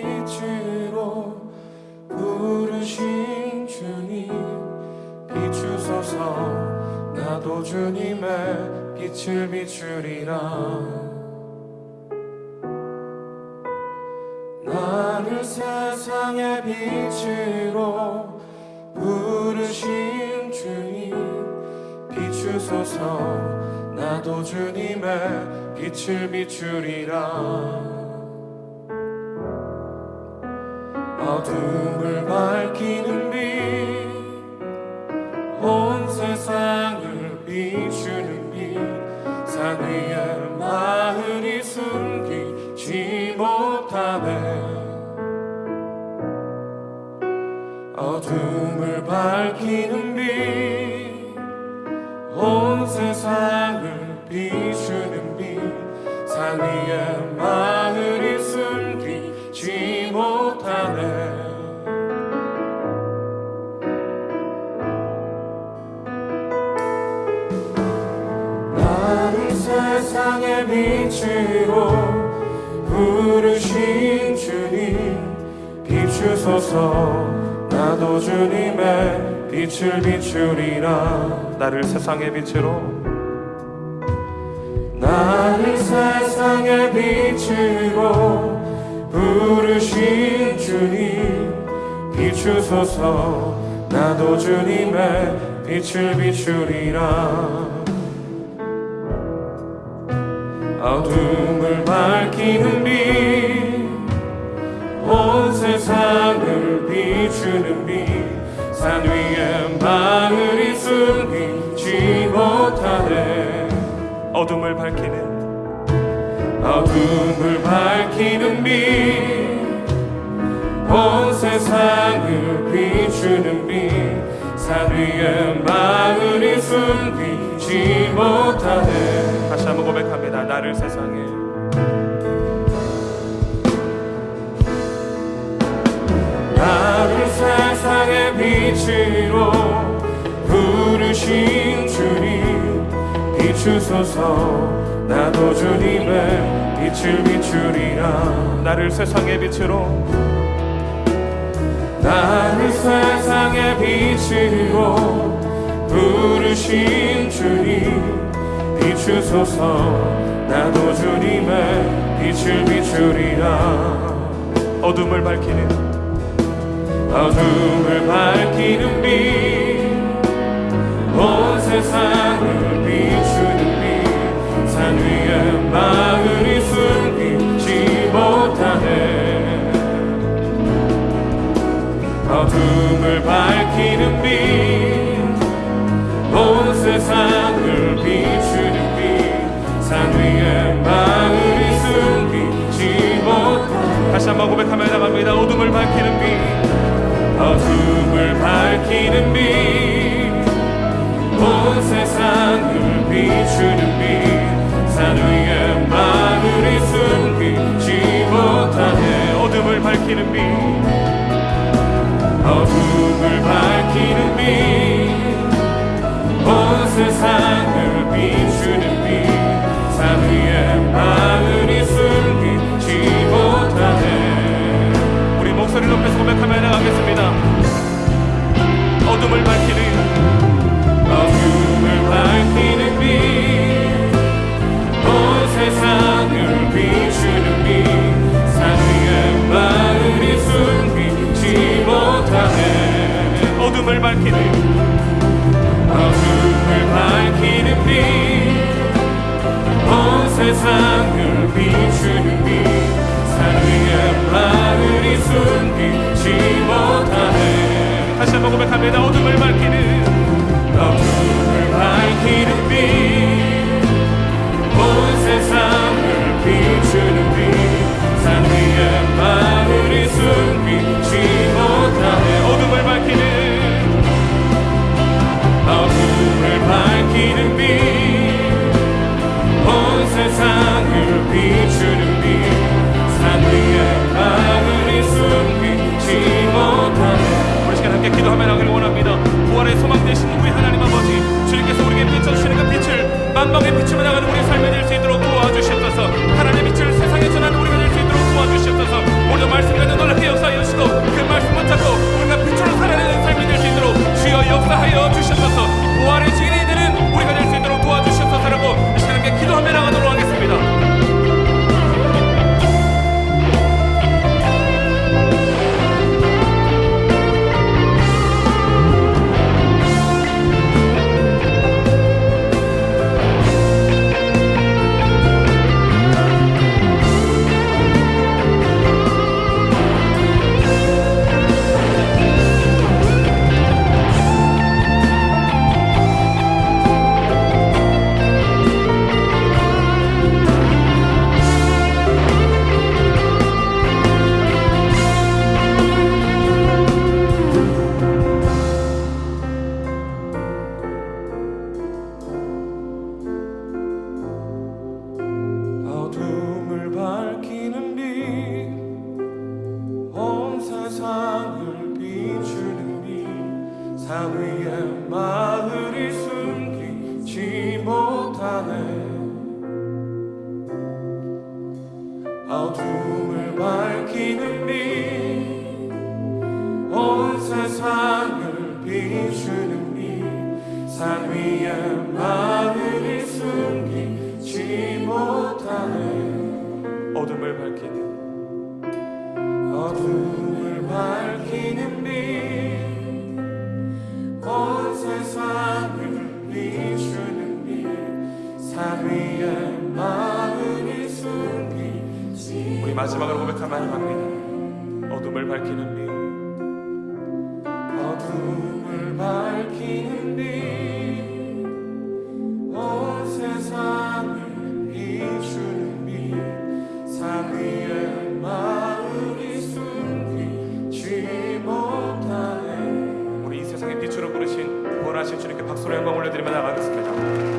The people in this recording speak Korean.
빛으로 부르신 주님 비추소서. 나도 주님의 빛을 비추리라. 나를 세상의 빛으로 부르신 주님 비추소서. 나도 주님의 빛을 비추리라 어둠을 밝히는 빛 온 세상을 비추는 빛산 위에 마을이 숨기지 못하네. 어둠을 밝히는 빛 빛으로 부르신 주님 비추소서. 나도 주님의 빛을 비추리라. 나를 세상의 빛으로. 나를 세상의 빛으로 부르신 주님 비추소서. 나도 주님의 빛을 비추리라 어둠을 밝히는 빛온 세상을 비추는 빛산 위에 마을이 숨기지 못하네. 어둠을 밝히는 어둠을 밝히는 빛온 세상을 비추는 빛산 위에 마을이 숨기지 못하네 다시 한번 고백합니다. 나를 세상에. 나를 세상의 빛으로 부르신 주님 비추소서. 나도 주님의 빛을 비추리라. 나를 세상의 빛으로. 나를 세상의 빛으로 부르신 주님 비추소서. 나도 주님의 빛을 비추리라. 어둠을 밝히는 어둠을 밝히는 빛. 온 세상을 비추는 빛산 위에 마을이 숨기지 못하네. 어둠 세상을 비추는 빛 산 위에 마을이 숨기지 못하네. 다시 한번 고백합니다. 어둠을 밝히는 만방에 비추며 나가는 우리 삶이 될 수 있도록 도와주셨소서. 하 사위의 마늘이 숨기지 못하네. 어둠을 밝히는 빛 온 세상을 비추는 빛산 위에 마늘이 숨기지 못하네. 어둠을 밝히는 어둠을 밝히는 빛 우리 마지막으로 고백하면 합니다 어둠을 밝히는 빛 어둠을 밝히는 빛온 세상을 비추는 빛산 위에 마음이 숨기지 못하네. 우리 이 세상의 빛으로 부르신 구원하신 주님께 박수로 영광 올려드리며 나가겠습니다